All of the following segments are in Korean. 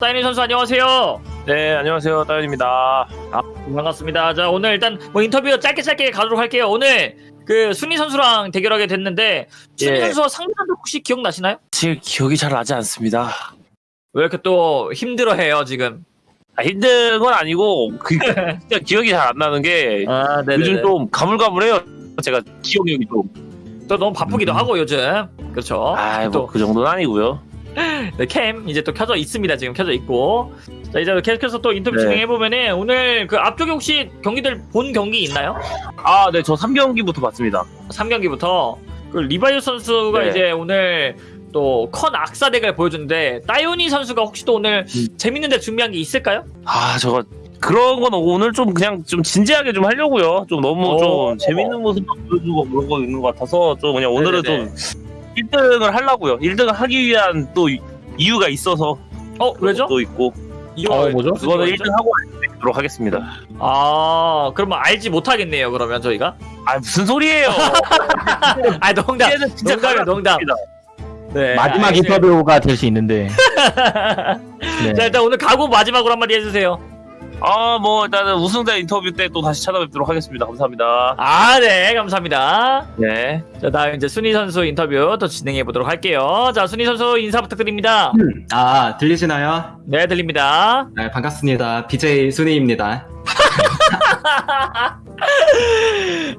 사인이 선수 안녕하세요. 네, 안녕하세요. 따윤입니다. 반갑습니다. 자 오늘 일단 뭐 인터뷰 짧게 짧게 가도록 할게요. 오늘 그 순위 선수랑 대결하게 됐는데 순위 예. 선수와 상대도 혹시 기억나시나요? 사실 기억이 잘 나지 않습니다. 왜 이렇게 또 힘들어해요 지금? 아, 힘든 건 아니고 그 진짜 기억이 잘 안 나는 게 아 요즘 좀 가물가물해요. 제가 기억력이 좀. 또 너무 바쁘기도 음. 하고 요즘 그렇죠. 아, 또 뭐그 정도는 아니고요. 네, 캠 이제 또 켜져 있습니다. 지금 켜져 있고. 자, 이제 계속해서 또 인터뷰 네. 진행해 보면은 오늘 그 앞쪽에 혹시 경기들 본 경기 있나요? 아, 네, 저 3경기부터 봤습니다. 3경기부터 그 리바이오 선수가 네. 이제 오늘 또 컨 악사 덱을 보여줬는데 따요니 선수가 혹시 또 오늘 음. 재밌는데 준비한 게 있을까요? 아, 저거 그런 건 오늘 좀 그냥 좀 진지하게 좀 하려고요. 좀 너무 오. 좀 재밌는 모습 보여주고 그런 거 있는 것 같아서 좀 그냥 오늘은 네네네. 좀 1등을 하려고요. 1등을 하기 위한 또 이유가 있어서 어 왜죠? 또 있고 이거 어, 뭐죠? 그거는 이유죠? 1등 하고 알도록 하겠습니다. 아 그러면 알지 못하겠네요. 그러면 저희가 아 무슨 소리예요? 아 농담 진짜 농담이에요, 농담. 네, 마지막 알겠습니다. 인터뷰가 될 수 있는데. 네. 자 일단 오늘 각오 마지막으로 한마디 해주세요. 아, 뭐 일단은 우승자 인터뷰 때 또 다시 찾아뵙도록 하겠습니다. 감사합니다. 아 네 감사합니다. 네. 자 다음 이제 순희 선수 인터뷰 또 진행해 보도록 할게요. 자 순희 선수 인사 부탁드립니다. 아, 들리시나요? 네 들립니다. 네, 반갑습니다. BJ 순이입니다.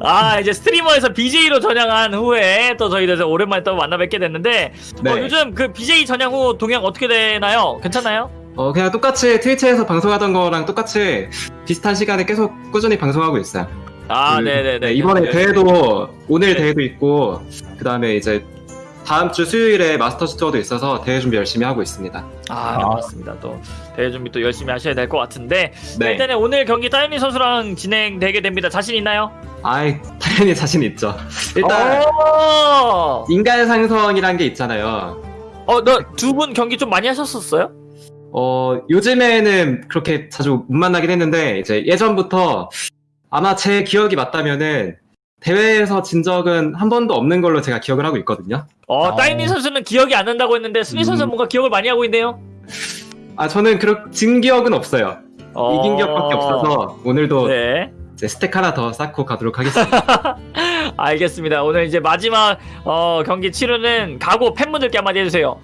아 이제 스트리머에서 BJ로 전향한 후에 또 저희들 오랜만에 또 만나 뵙게 됐는데 네. 어, 요즘 그 BJ 전향 후 동향 어떻게 되나요? 괜찮나요? 어, 그냥 똑같이 트위치에서 방송하던 거랑 똑같이 비슷한 시간에 계속 꾸준히 방송하고 있어요. 아 그, 네네네 네, 이번에 네. 대회도, 오늘 네. 대회도 있고, 그 다음에 이제 다음 주 수요일에 마스터스 투어도 있어서 대회 준비 열심히 하고 있습니다. 아 네, 맞습니다 또 대회 준비 또 열심히 하셔야 될 것 같은데 네. 일단은 오늘 경기 따윤이 선수랑 진행되게 됩니다 자신 있나요? 아이, 당연히 자신 있죠. 일단, 어, 인간 상성이란 게 있잖아요. 어 너 두 분 경기 좀 많이 하셨었어요? 어, 요즘에는 그렇게 자주 못 만나긴 했는데, 이제 예전부터 아마 제 기억이 맞다면은, 대회에서 진 적은 한 번도 없는 걸로 제가 기억을 하고 있거든요. 어 어. 따윤이 선수는 기억이 안 난다고 했는데 순희 선수는 음. 뭔가 기억을 많이 하고 있네요 아, 저는 그렇, 진 기억은 없어요. 어... 이긴 기억밖에 없어서, 오늘도 네 이제 스택 하나 더 쌓고 가도록 하겠습니다. 알겠습니다 오늘 이제 마지막 어, 경기 치르는 각오 팬분들께 한마디 해주세요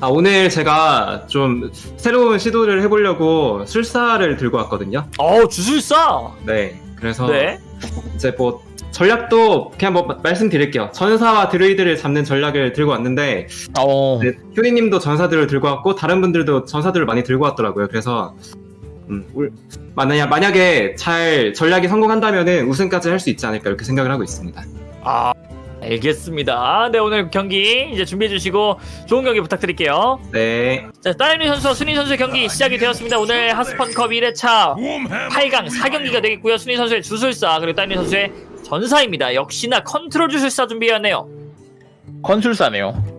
아, 오늘 제가 좀 새로운 시도를 해보려고 술사를 들고 왔거든요. 어 주술사 네. 그래서 네 이제 뭐, 전략도 그냥 뭐 마- 말씀드릴게요. 전사와 드루이드를 잡는 전략을 들고 왔는데, 어. 네, 효리님도 전사들을 들고 왔고 다른 분들도 전사들을 많이 들고 왔더라고요. 그래서 음, 울- 만약 만약에 잘 전략이 성공한다면은 우승까지 할 수 있지 않을까 이렇게 생각을 하고 있습니다. 아, 알겠습니다. 네, 오늘 경기 이제 준비해 주시고 좋은 경기 부탁드릴게요. 네, 자, 따윤이 선수와 순희 선수의 경기 시작이 되었습니다. 오늘 하스펀컵 1회차 8강 4경기가 되겠고요. 순희 선수의 주술사 그리고 따윤이 선수의 전사입니다. 역시나 컨트롤 주술사 준비해왔네요. 컨술사네요.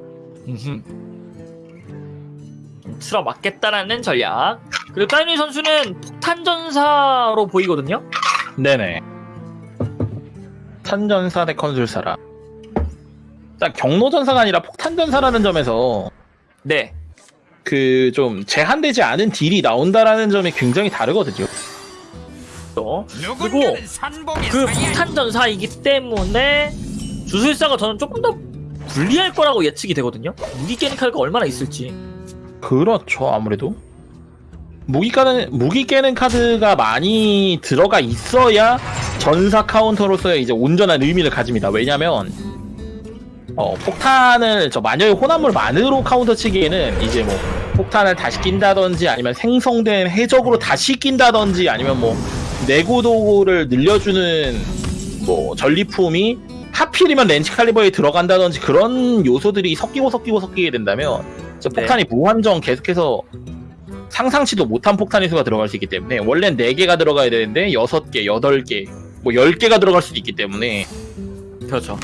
틀어 맞겠다라는 전략. 그리고 따윤이 선수는 폭탄 전사로 보이거든요. 네네. 탄전사 대 컨술사라. 일단 경로전사가 아니라 폭탄전사라는 점에서 네. 그 좀 제한되지 않은 딜이 나온다라는 점이 굉장히 다르거든요. 또 그리고 그 폭탄 전사이기 때문에 주술사가 저는 조금 더 불리할 거라고 예측이 되거든요. 무기 깨는 카드가 얼마나 있을지. 그렇죠, 아무래도. 무기 까는 무기 깨는 카드가 많이 들어가 있어야 전사 카운터로서의 이제 온전한 의미를 가집니다. 왜냐면 어, 폭탄을 저 마녀의 혼합물만으로 카운터 치기에는 이제 뭐 폭탄을 다시 낀다든지 아니면 생성된 해적으로 다시 낀다든지 아니면 뭐 내구도를 늘려주는 뭐 전리품이 하필이면 렌치 칼리버에 들어간다든지 그런 요소들이 섞이고 섞이고 섞이게 된다면 저 네. 폭탄이 무한정 계속해서 상상치도 못한 폭탄의 수가 들어갈 수 있기 때문에 원래는 4개가 들어가야 되는데 6개, 8개, 뭐 10개가 들어갈 수도 있기 때문에 그렇죠.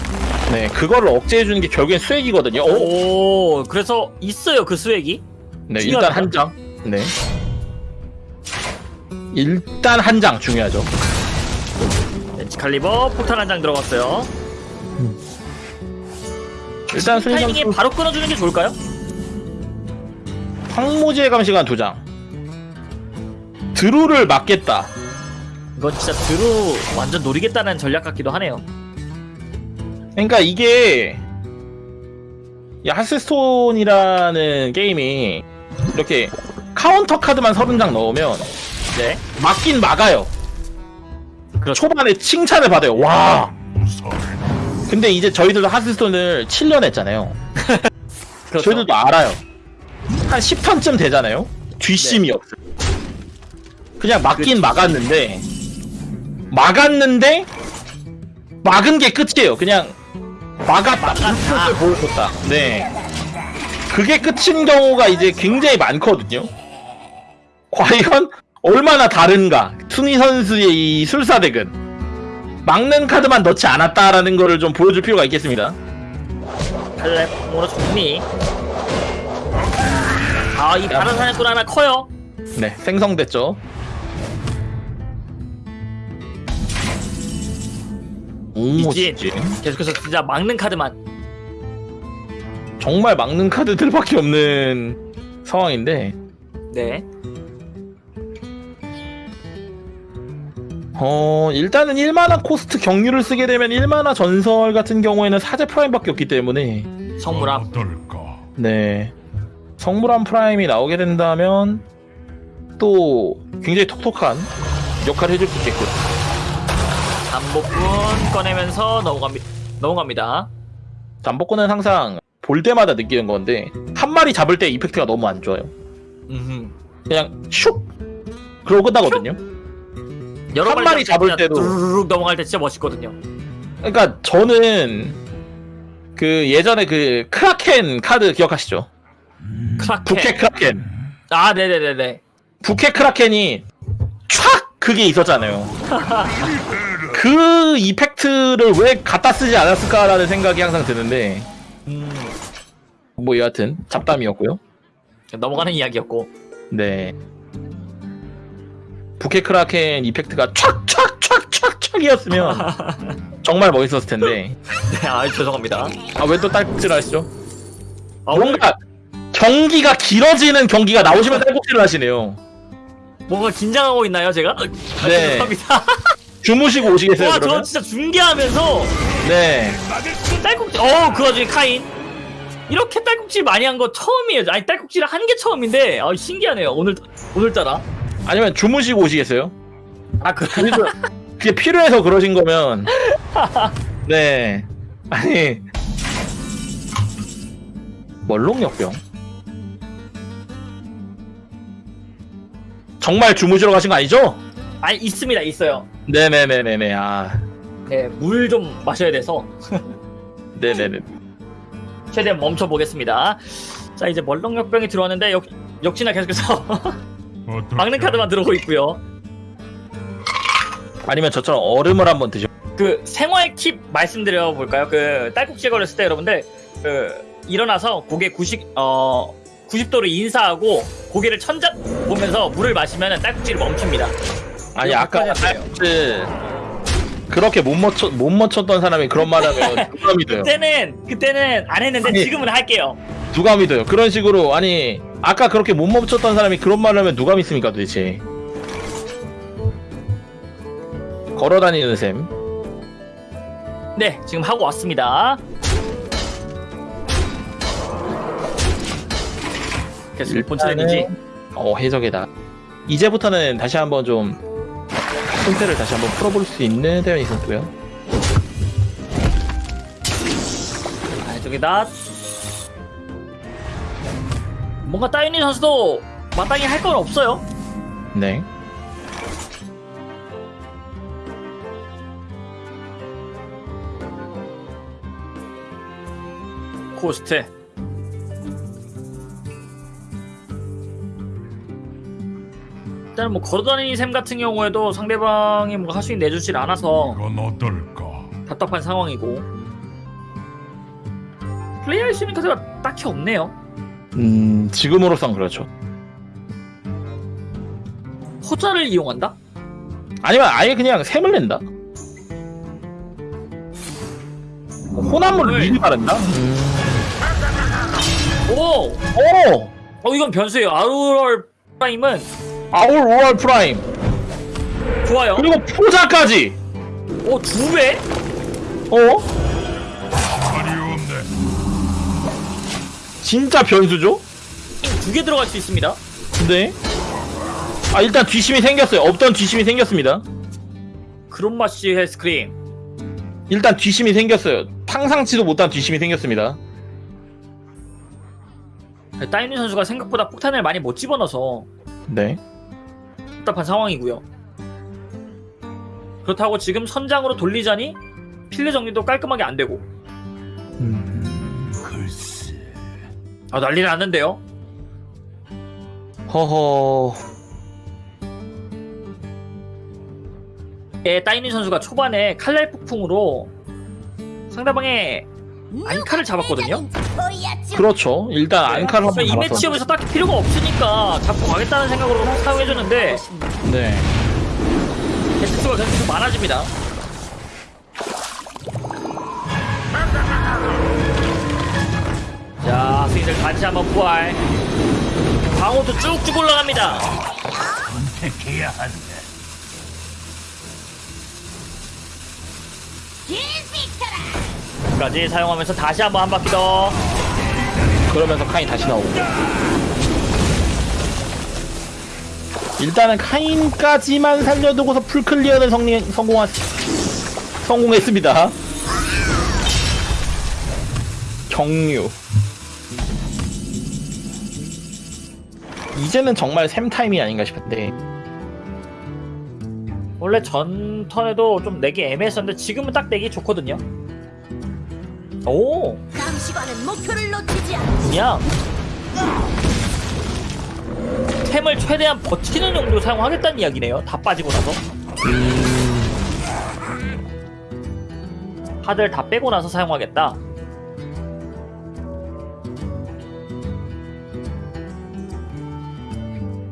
네, 그거를 억제해 주는 게 결국엔 수액이거든요. 오, 오, 그래서 있어요 그 수액이. 네. 일단 한 장. 네. 일단 한 장 중요하죠. 렌치 칼리버 폭탄 한 장 들어갔어요. 일단 순위 타이밍에 선수 바로 끊어주는 게 좋을까요? 황무지의 감시관 두 장. 드루를 막겠다. 이건 진짜 드루 완전 노리겠다는 전략 같기도 하네요. 그러니까 이게 이 하스스톤이라는 게임이 이렇게 카운터 카드만 30장 넣으면 네. 막긴 막아요. 그렇죠. 초반에 칭찬을 받아요. 와. 근데 이제 저희들도 하스스톤을 7년 했잖아요. 그렇죠. 저희들도 알아요. 한 10턴쯤 되잖아요. 뒷심이 네. 없어요. 그냥 막긴 그렇죠. 막았는데 막았는데 막은 게 끝이에요. 그냥 막았다. 불을 보여줬다. 네. 그게 끝인 경우가 이제 굉장히 많거든요. 과연 얼마나 다른가? 순위 선수의 이 술사덱은 막는 카드만 넣지 않았다라는 거를 좀 보여줄 필요가 있겠습니다. 칼렙으로 정리. 아, 이 다른 사냥꾼 하나 커요. 네, 생성됐죠. 진짜. 계속해서 진짜 막는 카드만. 정말 막는 카드들밖에 없는 상황인데, 네. 어, 일단은 1만화 코스트 경유를 쓰게 되면 1만화 전설 같은 경우에는 사제 프라임밖에 없기 때문에, 성물함. 어떨까? 네. 성물함 프라임이 나오게 된다면, 또 굉장히 톡톡한 역할을 해줄 수 있겠고. 잠복꾼 꺼내면서 넘어갑니, 넘어갑니다. 잠복꾼은 항상 볼 때마다 느끼는 건데, 한 마리 잡을 때 이펙트가 너무 안 좋아요. 음흠. 그냥 슉! 그러고 끝나거든요. 여러 한 마리 잡을 때도. 두루룩 넘어갈 때 진짜 멋있거든요. 그러니까 저는 그 예전에 그 크라켄 카드 기억하시죠? 크라켄. 부캐 크라켄. 아, 네네네네. 부캐 크라켄이 촥 그게 있었잖아요. 그 이펙트를 왜 갖다 쓰지 않았을까라는 생각이 항상 드는데 음, 뭐 여하튼 잡담이었고요. 넘어가는 이야기였고. 네. 부캐 크라켄 이펙트가 촥촥촥촥촥이었으면 정말 멋있었을 텐데 네, 아, 죄송합니다. 아 왜 또 딸꾹질 하시죠? 아, 뭔가 경기가 길어지는 경기가 나오시면 딸꾹질을 하시네요. 뭔가 긴장하고 있나요, 제가? 아, 네. 죄송합니다. 주무시고 오시겠어요 와, 저 그러면? 진짜 중계하면서 네. 딸꾹질, 어, 그 와중에 카인. 이렇게 딸꾹질 많이 한 거 처음이에요. 아니, 딸꾹질 한 게 처음인데, 아, 신기하네요. 오늘, 오늘따라. 아니면 주무시고 오시겠어요? 아, 그, 그게 필요해서 그러신 거면 네. 아니 멀롱역병 정말 주무시러 가신 거 아니죠? 아니, 있습니다, 있어요. 네네네네네 아 네, 물 좀 마셔야 돼서. 네네네 최대한 멈춰 보겠습니다. 자 이제 멀렁역병이 들어왔는데 역, 역시나 계속해서? 막는 카드만 들어오고 있고요. 아니면 저처럼 얼음을 한번 드셔 그 생활 팁 말씀드려 볼까요? 그 딸꾹질 걸렸을 때 여러분들 그 일어나서 고개 90 어 90도로 인사하고 고개를 천장 보면서 물을 마시면 딸꾹질이 멈춥니다. 아니 아까. 딸꾹질 그렇게 못 맞췄 못 맞췄던 사람이 그런 말하면 누가 믿어요? 그때는 그때는 안 했는데 아니. 지금은 할게요. 누가 믿어요? 그런 식으로 아니 아까 그렇게 못 멈췄던 사람이 그런 말을 하면 누가 믿습니까 도대체? 걸어다니는 셈. 네 지금 하고 왔습니다. 계속 본체인지 어 해적이다. 이제부터는 다시 한번 좀 손태를 다시 한번 풀어볼 수 있는 대원이 있었고요. 아, 저기다. 뭔가 따윤이 선수도 마땅히 할 건 없어요. 네. 코스트. 일단 뭐 걸어다니는 셈 같은 경우에도 상대방이 뭔가 할수 있는 내주질 않아서 이건 어떨까? 답답한 상황이고 플레이할 수 있는 카드가 딱히 없네요. 음 지금으로선 그렇죠. 호자를 이용한다? 아니면 아예 그냥 샘을 낸다. 호남물 네. 미리 바른다. 오! 오 어 이건 변수예요. 아우럴 프라임은 아울 오월 프라임 좋아요. 그리고 포자까지 어두 배? 어? 진짜 변수죠? 두 개 들어갈 수 있습니다. 네. 아 일단 뒤심이 생겼어요. 없던 뒤심이 생겼습니다. 크롬마시 헬스크림. 일단 뒤심이 생겼어요. 상상치도 못한 뒤심이 생겼습니다. 따이니 선수가 생각보다 폭탄을 많이 못 집어넣어서 네. 답답한 상황이고요. 그렇다고 지금 선장으로 돌리자니 필드 정리도 깔끔하게 안 되고 글쎄. 아 난리 났는데요. 허허. 예, 따이니 선수가 초반에 칼날 폭풍으로 상대방의 안카를 잡았거든요. 그렇죠. 일단 안카를 그래서 한번 이. 매치업에서 딱히 필요가 없으니까 잡고 가겠다는 생각으로 사용해줬는데 네. 개수가 계속 많아집니다. 자, 스윙들 같이 한번 부활. 방어도 쭉쭉 올라갑니다. 선택해야 한다. 까지 사용하면서 다시 한번 한 바퀴 더. 그러면서 카인 다시 나오고. 일단은 카인까지만 살려두고서 풀클리어는 성리, 성공하, 성공했습니다. 경유. 이제는 정말 샘 타임이 아닌가 싶은데. 원래 전 턴에도 좀 내기 애매했었는데 지금은 딱 내기 좋거든요. 오, 감시관은 목표를 놓치지 않. 그냥 템을 최대한 버티는 정도로 사용하겠다는 이야기네요. 다 빠지고 나서. 카드를 다 빼고 나서 사용하겠다.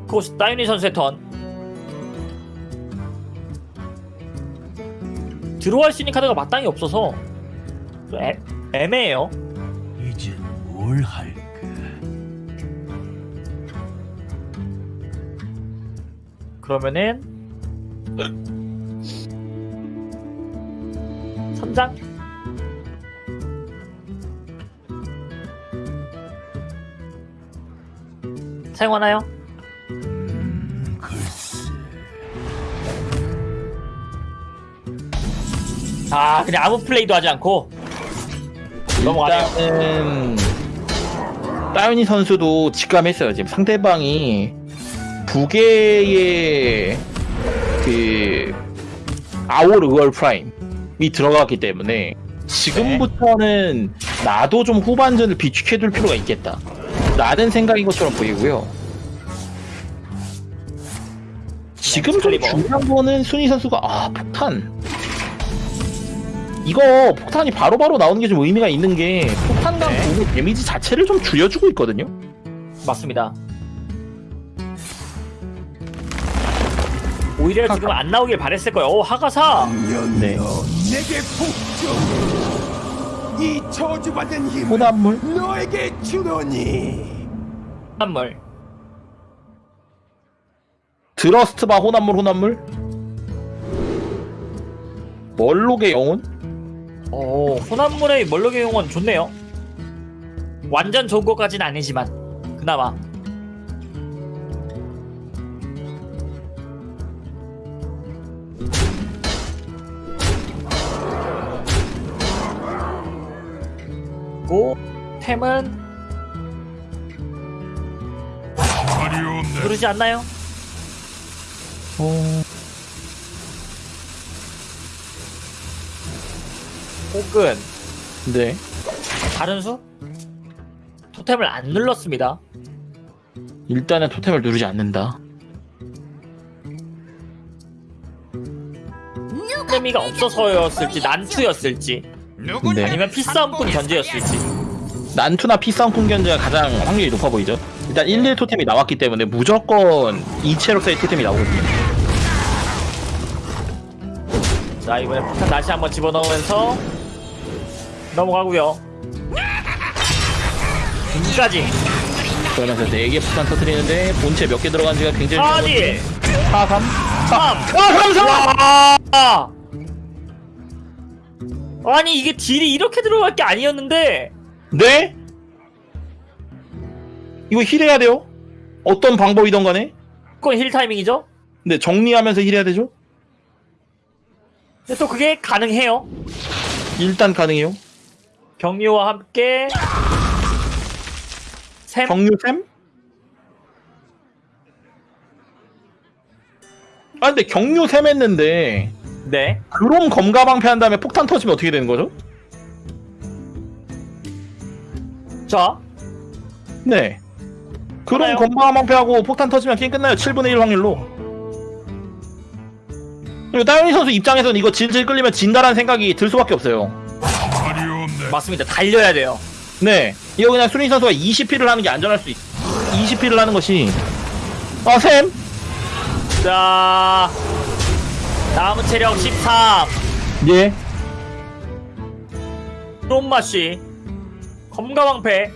코스 따윤이 선수의 턴. 들어갈 수 있는 카드가 마땅히 없어서 좀 애, 애매해요. 이제 뭘 할까? 그러면은 선장 사용하나요? 음, 글쎄. 아 그냥 아무 플레이도 하지 않고 넘어가네요. 일단은 따윤이 선수도 직감했어요. 지금 상대방이 두 개의 그 아올 의월 프라임이 들어갔기 때문에 지금부터는 나도 좀 후반전을 비축해둘 필요가 있겠다. 라는 생각인 것처럼 보이고요. 지금 좀. 중요한 거는 순위 선수가 아 폭탄 이거 폭탄이 바로 바로 나오는 게 좀 의미가 있는 게 폭탄과 네. 공의 데미지 자체를 좀 줄여주고 있거든요. 맞습니다. 오히려 지금 안 나오길 바랬을 거예요. 오 하가사 네. 내게 복종 이 저주받은 호남물 너에게 주노니 한물 드러스트바 호남물 호남물 멀록의 영혼 오 혼합물의 멀럭의 용은 좋네요. 완전 좋은 것까지는 아니지만 그나마 고 템은 없네. 그러지 않나요? 어... 혹은 네 다른 수? 토템을 안 눌렀습니다. 일단은 토템을 누르지 않는다. 토템이가 없어서였을지 난투였을지 네. 아니면 피싸움꾼 견제였을지 난투나 피싸움꾼 견제가 가장 확률이 높아 보이죠. 일단 1, 1 토템이 나왔기 때문에 무조건 이체로서의 토템이 나오거든요. 자 이번에 폭탄 다시 한번 집어넣으면서 넘어가고요. 등까지 그러면서 4개 폭탄 터트리는데 본체 몇 개 들어간지가 굉장히 아니 4, 3 3 아 3, 3! 아! 아니 이게 딜이 이렇게 들어갈 게 아니었는데 네? 이거 힐해야 돼요? 어떤 방법이든 간에 그건 힐 타이밍이죠? 근데 정리하면서 힐해야 되죠? 근데 또 그게 가능해요 일단 가능해요 경유와 함께 샘 경유샘? 아 근데 경유샘 했는데 네. 그럼 검가방패 한 다음에 폭탄 터지면 어떻게 되는 거죠? 자 네 그럼? 검가방패하고 폭탄 터지면 게임 끝나요 7분의 1 확률로 그리고 따윤이 선수 입장에서는 이거 질질 끌리면 진다라는 생각이 들 수밖에 없어요. 맞습니다. 달려야 돼요. 네. 이거 그냥 순위 선수가 20피를 하는 게 안전할 수 있... 20피를 하는 것이. 아 샘? 자 남은 체력 13 예. 롬마씨 검가왕패.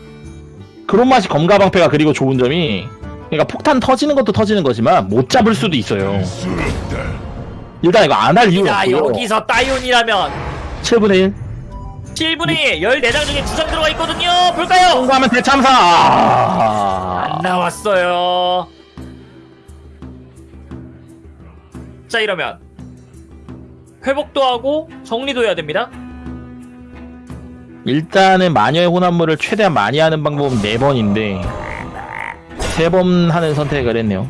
그런 맛이 검가방패가 그리고 좋은 점이 그러니까 폭탄 터지는 것도 터지는 거지만 못 잡을 수도 있어요. 일단 이거 안 할 이유가 야 없고요. 여기서 따윤이라면. 7분의 1 7분의 14장 중에 2장 들어가 있거든요. 볼까요? 통과하면 대참사. 아... 안 나왔어요. 자 이러면 회복도 하고 정리도 해야 됩니다. 일단은 마녀의 혼합물을 최대한 많이 하는 방법은 4번인데 3번 하는 선택을 했네요.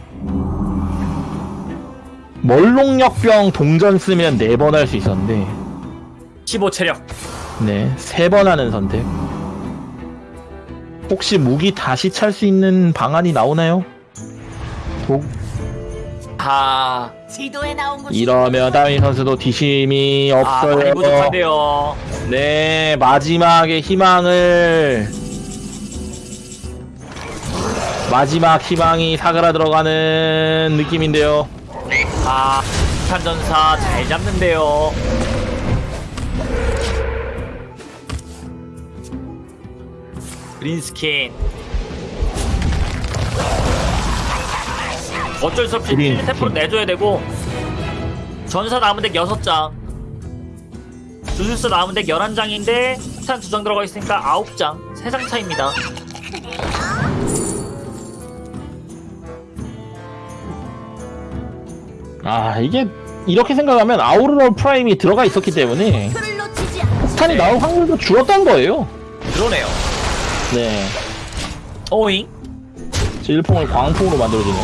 멀롱역병 동전 쓰면 4번 할 수 있었는데 15 체력 네 3번 하는 선택. 혹시 무기 다시 찰 수 있는 방안이 나오나요? 독. 아. 지도에 나온 곳이 이러면 다윈 선수도 뒤심이 아, 없어요. 많이 부족한데요. 네 마지막의 희망을. 마지막 희망이 사그라 들어가는 느낌인데요. 아 탄전사 잘 잡는데요 그린스킨. 어쩔 수 없이 그린스킨. 템포를 내줘야 되고 전사 남은 덱 6장. 주술사 남은 덱 11장인데 탄 2장 들어가 있으니까 9장. 3장 차입니다. 아 이게 이렇게 생각하면 아우로라 프라임이 들어가 있었기 때문에. 스탄이 나올 확률도 줄었던 거예요. 그러네요 네 오잉 질풍을 광풍으로 만들어주는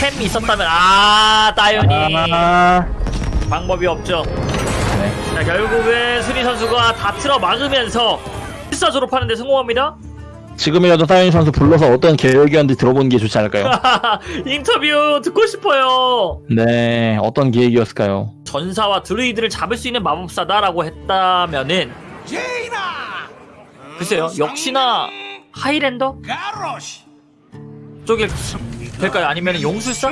템 있었다면 아 따연이 아 방법이 없죠 네. 자 결국은 수리 선수가 다 틀어 막으면서 필사 졸업하는데 성공합니다. 지금이라도 다윈 선수 불러서 어떤 계획이었는지 들어보는 게 좋지 않을까요? 인터뷰 듣고 싶어요. 네 어떤 계획이었을까요? 전사와 드루이드를 잡을 수 있는 마법사다라고 했다면은 제이나 글쎄요 역시나 highlander 쪽일 될까요? 아니면 용술사?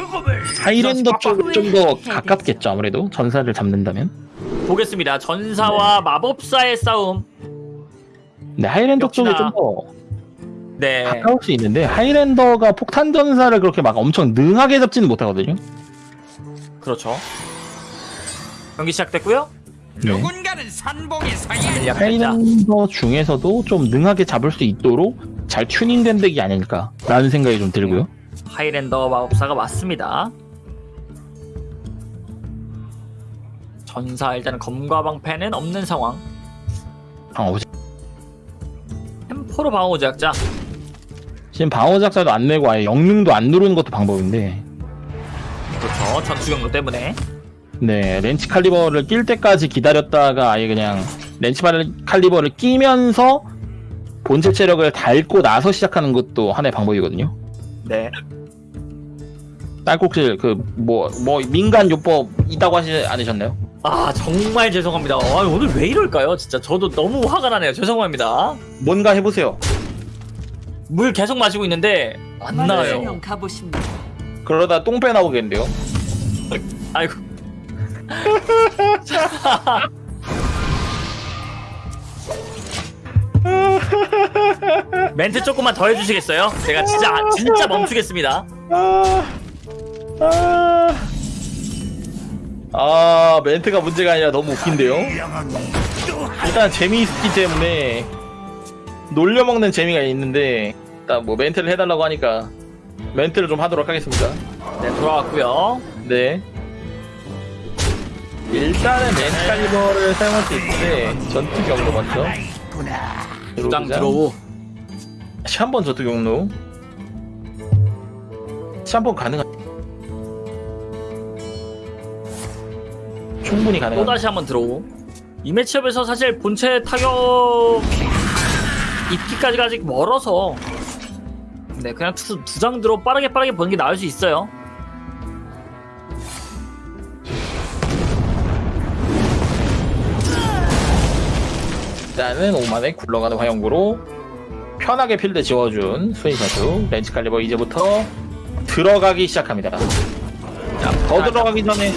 highlander 쪽이 좀더 가깝겠죠 아무래도 전사를 잡는다면 보겠습니다. 전사와 마법사의 싸움. 네 highlander 쪽이 역시나- 좀더 네. 가까울 수 있는데 하이랜더가 폭탄 전사를 그렇게 막 엄청 능하게 잡지는 못하거든요. 그렇죠. 경기 시작됐고요. 네. 누군가는 산봉에 사야. 하이랜더 중에서도 좀 능하게 잡을 수 있도록 잘 튜닝된 덱이 아닐까라는 생각이 좀 들고요. 하이랜더 마법사가 맞습니다. 전사 일단은 검과 방패는 없는 상황. 아, 템포로 방어 제약자. 지금 방어 작자도 안 내고 아예 영능도 안 누르는 것도 방법인데, 그렇죠. 전투 경로 때문에. 네 렌치 칼리버를 낄 때까지 기다렸다가 아예 그냥 렌치 발- 칼리버를 끼면서 본체 체력을 닳고 나서 시작하는 것도 하나의 방법이거든요. 네. 딸꾹질 그뭐뭐 민간 요법 있다고 하지 않으셨나요? 아 정말 죄송합니다. 아, 오늘 왜 이럴까요? 진짜 저도 너무 화가 나네요. 죄송합니다. 뭔가 해보세요. 물 계속 마시고 있는데 안 나와요. 가보십니다. 그러다 똥배 나오겠는데요. 아이고. 멘트 조금만 더 해주시겠어요? 제가 진짜 진짜 멈추겠습니다. 아, 아, 아 멘트가 문제가 아니라 너무 웃긴데요. 일단 재미있기 때문에 놀려먹는 재미가 있는데 일단 뭐 멘트를 해달라고 하니까 멘트를 좀 하도록 하겠습니다. 네 돌아왔고요. 네. 일단은 멘탈리버를 사용할 수 있는데 전투 경로 먼저. 부장 드로우. 샴번 전투 경로. 샴번 가능한. 충분히 또 가능한. 다시 한번 들어오. 이 매치업에서 사실 본체 타격 입기까지가 아직 멀어서 네 그냥 두, 두장 들어 빠르게 빠르게 보는 게 나을 수 있어요. 일단은 5마나에 굴러가는 화염구로 편하게 필드 지워준 스웨이 선수 렌치 칼리버 이제부터 들어가기 시작합니다. 자, 더 들어가기 전에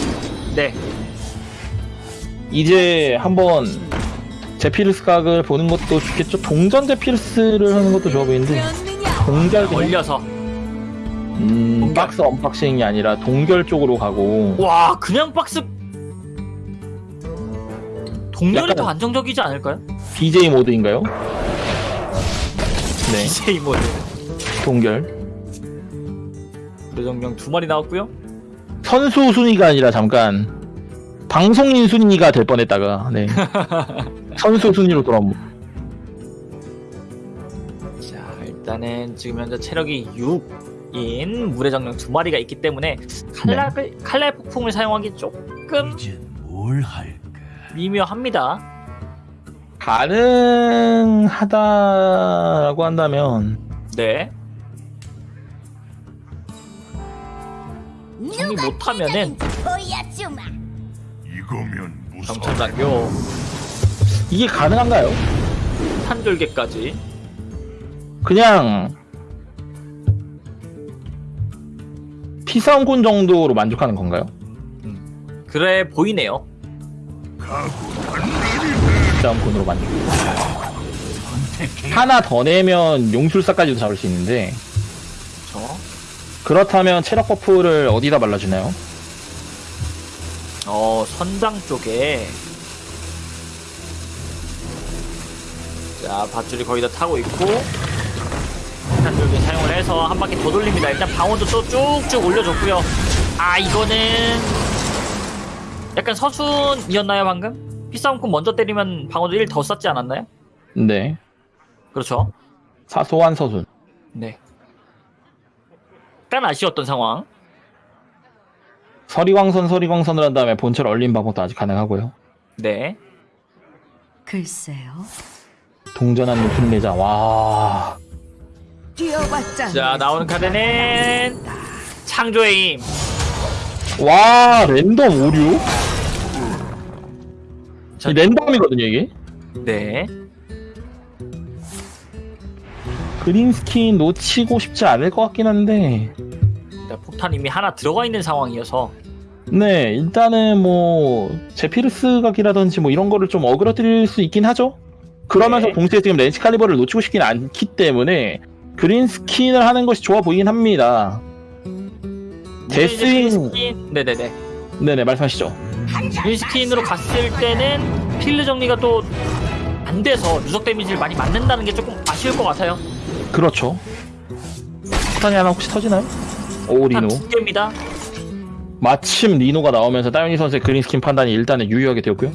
네 이제 한번 제피르스 각을 보는 것도 좋겠죠. 동전 제피르스를 하는 것도 좋아 보이는데 동결 올려서 음, 동결. 박스 unboxing이 아니라 동결 쪽으로 가고 와 그냥 박스 동렬이 약간- 더 안정적이지 않을까요? BJ 모드인가요? 네, BJ 모드 동결. 노정명 두 마리 나왔고요. 선수 순위가 아니라 잠깐 방송인 순위가 될 뻔했다가 네. 선수 순위로 돌아온 자 일단은 지금 현재 체력이 6인 물의 정령 두 마리가 있기 때문에 칼날을 칼날 폭풍을 사용하기 조금 이제 뭘 할까? 미묘합니다. 가능하다라고 한다면 네. 정리 못하면은. 이거면. 정천장교 이게 가능한가요? 탄절개까지 그냥 피싸움꾼 정도로 만족하는 건가요? 그래 보이네요. 피싸움꾼으로 만족. 하나 더 내면 용술사까지도 잡을 수 있는데 저 그렇다면 체력 buff를 어디다 발라주나요? 어, 선장 쪽에 자, 밧줄이 거의 다 타고 있고 탄줄기 사용을 해서 한 바퀴 더 돌립니다. 일단 방어도 또 쭉쭉 올려줬고요. 아, 이거는 약간 서순이었나요, 방금? 피싸움꾼 먼저 때리면 방어도 1더 쌓지 않았나요? 네. 그렇죠. 사소한 서순. 네. 약간 아쉬웠던 상황. 서리광선 서리광선을 한 다음에 본체를 얼린 방법도 아직 가능하고요. 네. 글쎄요. 동전한 높은 내자. 와. 뛰어봤자. 자, 나오는 카드는 창조의 힘. 와 랜덤 오류? 자, 이 랜덤이거든요 이게. 네. 그린 스킨 놓치고 싶지 않을 것 같긴 한데. 일단 폭탄 이미 하나 들어가 있는 상황이어서 네 일단은 뭐 제피르스 각이라든지 뭐 이런 거를 좀 어그러뜨릴 수 있긴 하죠. 그러면서 네. 동시에 지금 렌치 칼리버를 놓치고 싶긴 않기 때문에 그린 스킨을 하는 것이 좋아 보이긴 합니다. 데스윙. 스킨 네네네 네네 말씀하시죠. 그린스킨으로 갔을 때는 필드 정리가 또 안 돼서 누적 데미지를 많이 맞는다는 게 조금 아쉬울 것 같아요 그렇죠. 폭탄이 하나 혹시 터지나요? 오 리노. 한두 개입니다 마침 리노가 나오면서 따윤이 선수의 그린 스킨 판단이 일단은 유효하게 되었고요.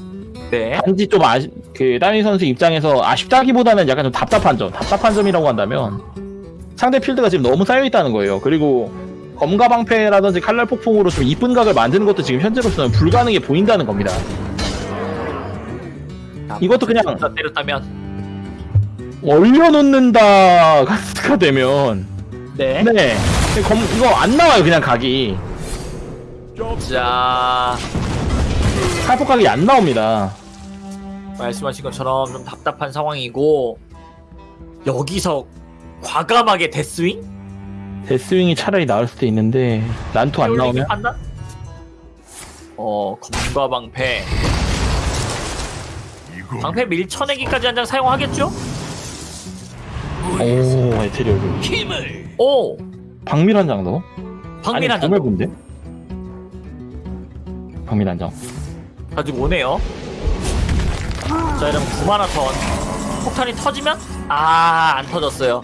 네 단지 좀 아시, 그 따윤이 선수 입장에서 아쉽다기보다는 약간 좀 답답한 점, 답답한 점이라고 한다면 상대 필드가 지금 너무 쌓여 있다는 거예요. 그리고 검과 방패라든지 칼날 폭풍으로 좀 이쁜 각을 만드는 것도 지금 현재로서는 불가능해 보인다는 겁니다. 이것도 그냥- 진짜 때렸다면 얼려놓는다 가스가 되면 네. 네 검, 이거 안 나와요 그냥 각이 자 칼폭 각이 안 나옵니다. 말씀하신 것처럼 좀 답답한 상황이고 여기서 과감하게 데스윙? 데스윙이 차라리 나을 수도 있는데 난투 안 나오면 판단? 어 검과 방패 방패 밀쳐내기까지 한 장 사용하겠죠? 오 에테리얼 힘을 오 박밀 한 장도 박민 한 장. 정말 본데 박밀 한장 가지고 오네요. 자, 이러면 9마라톤. 폭탄이 터지면? 아, 안 터졌어요.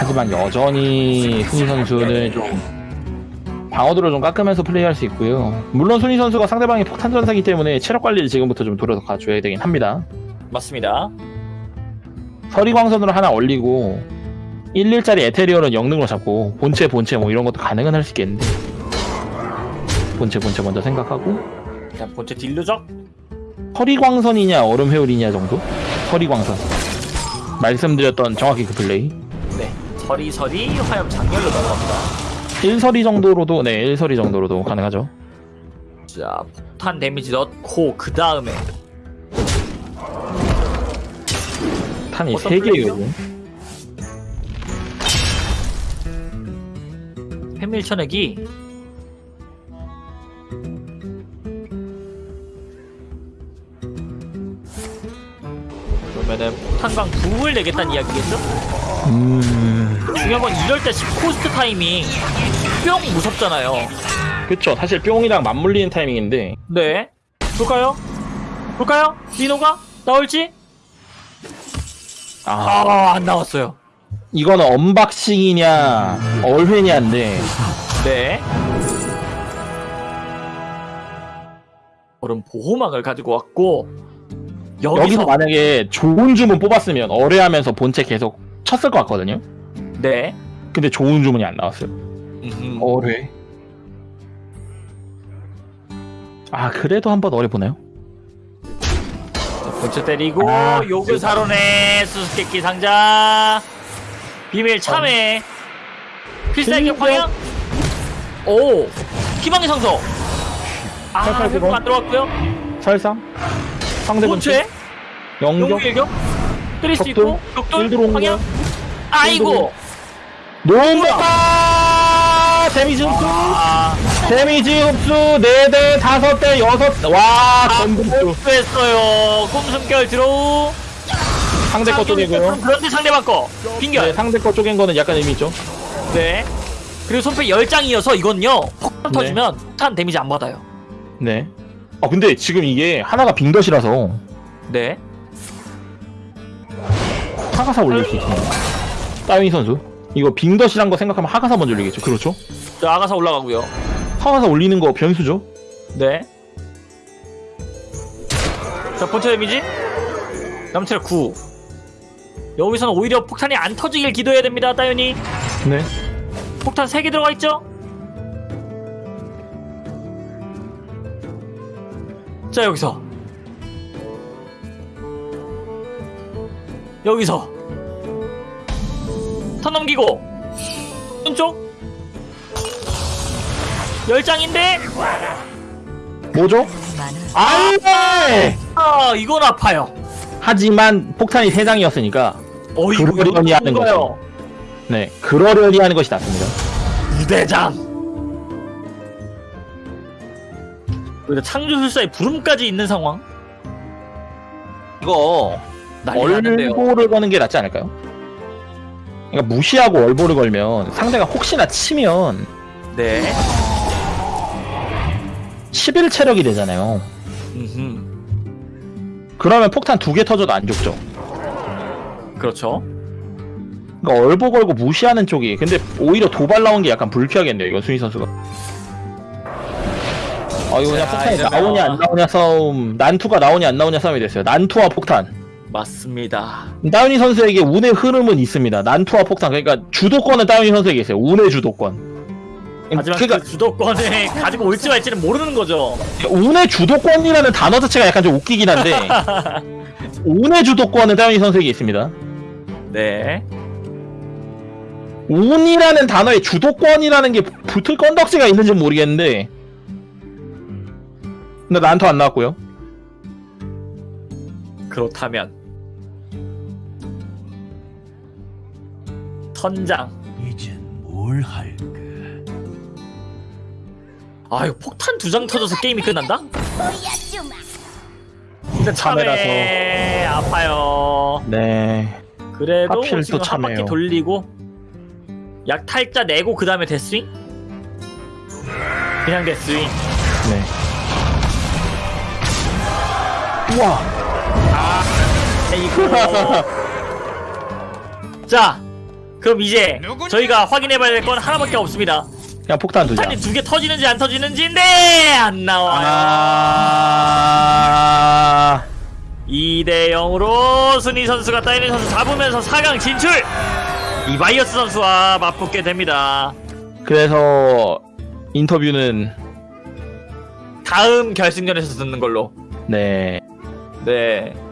하지만 여전히 순위 선수는 좀 방어도를 좀 깎으면서 플레이할 수 있고요. 물론 순위 선수가 상대방이 폭탄 전사기 때문에 체력 관리를 지금부터 좀 돌아가줘야 되긴 합니다. 맞습니다. 서리광선으로 하나 올리고 1일짜리 에테리얼은 영능으로 잡고 본체 본체 뭐 이런 것도 가능은 할 수 있겠는데 본체 본체 먼저 생각하고 자, 본체 딜루적. 서리광선이냐 얼음 회오리냐 정도? 서리광선 말씀드렸던 정확히 그 플레이 네. 서리서리 화염 장렬로 넘어갑니다. 1서리 정도로도 네 1서리 정도로도 가능하죠 자, 폭탄 데미지 넣고, 그 다음에. 탄이 어떤 3개예요 패밀 쳐내기. 그러면은 폭탄광 부을 내겠다는 이야기겠죠? 음... 중요한 건 이럴 때 코스트 타이밍 뿅 무섭잖아요. 그쵸 사실 뿅이랑 맞물리는 타이밍인데 네. 볼까요? 볼까요? 리노가 나올지? 아 아, 안 나왔어요. 이거는 unboxing이냐 얼회냐인데 네. 얼음 보호막을 가지고 왔고 여기서, 여기서 만약에 좋은 주문 뽑았으면 얼회하면서 본체 계속 쳤을 것 같거든요 네. 근데 좋은 주문이 안 나왔어요. 음흠. 어뢰? 아 그래도 한 번 어뢰 보나요? 본체 때리고 아, 요글 사론의 수수께끼 상자. 비밀 참회. 필살기 방향 오 희망의 상서 아 회복 안 들어갔고요. 설상? 상대 본체? 본체 영격 영일격? 때릴 수 있고? 일 격돌 방향. 아이고 노바 데미지 흡수. 아. 데미지 흡수 4대 5대 6와 전부 흡수. 했어요. 꼼숨결 들어오. 상대 거 쪼개고요. 그런데 상대방 거. 네, 빙결 상대 거 쪼갠 거는 약간 의미 있죠. 네. 그리고 손패 10장이어서 이건요 폭탄 네. 터지면 폭탄 데미지 안 받아요. 네. 아 근데 지금 이게 하나가 빙덧이라서. 네. 하가사 올릴 수 있습니다. 따윈 선수. 이거 빙덧이란 거 생각하면 하가사 먼저 올리겠죠. 그렇죠? 자, 아가사 올라가고요 하가사 올리는 거 변수죠. 네. 자, 본체 데미지. 남체력 9. 여기서는 오히려 폭탄이 안 터지길 기도해야 됩니다, 따윤이. 네. 폭탄 3개 들어가 있죠? 자, 여기서. 여기서. 턴 넘기고. 오른쪽. 10장인데? 뭐죠? 안돼. 아, 이건 아파요. 하지만 폭탄이 3 장이었으니까 어, 이거 그러려니 하는 뭔가요? 네 그러려니 하는 것이 낫습니다. 부대장. 그리고 창조술사의 부름까지 있는 상황. 이거. 얼보를 거는 게 낫지 않을까요? 그러니까 무시하고 얼보를 걸면 상대가 혹시나 치면 네. 11 체력이 되잖아요. 음흠. 그러면 폭탄 두 개 터져도 안 죽죠. 그렇죠. 그러니까 얼보 걸고 무시하는 쪽이 근데 오히려 도발 나온 게 약간 불쾌하겠네요 이건 순위 선수가 아 이거 그냥 자, 폭탄이 나오냐 안 나오냐 싸움 난투가 나오냐 안 나오냐 싸움이 됐어요 난투와 폭탄 맞습니다. 다운이 선수에게 운의 흐름은 있습니다 난투와 폭탄 그러니까 주도권은 다운이 선수에게 있어요 운의 주도권 하지만 그러니까 그 주도권을 가지고 올지 말지는 모르는 거죠. 운의 주도권이라는 단어 자체가 약간 좀 웃기긴 한데 운의 주도권은 다운이 선수에게 있습니다 네. 운이라는 단어에 주도권이라는 게 붙을 건덕지가 있는지 는 모르겠는데 근데 난투 안 나왔고요 그렇다면 선장. 이젠 뭘 할까? 아유 폭탄 두 장 터져서 게임이 끝난다? 근데. 참에 아파요. 네 그래도 하필 지금 또한 바퀴. 돌리고 약 탈자 내고 그 다음에 데스윙? 그냥 데스윙 네. 우와. 이거 자 그럼 이제 저희가 확인해봐야 될 건 하나밖에 없습니다 그냥 폭탄 두자. 폭탄이 두 개 터지는지 안 터지는지인데 안 나와요 아. 2대 0으로 순위 선수가 따이는 선수 잡으면서 4강 진출 이바이어스 선수와 맞붙게 됩니다 그래서 인터뷰는 다음 결승전에서 듣는 걸로 네. 네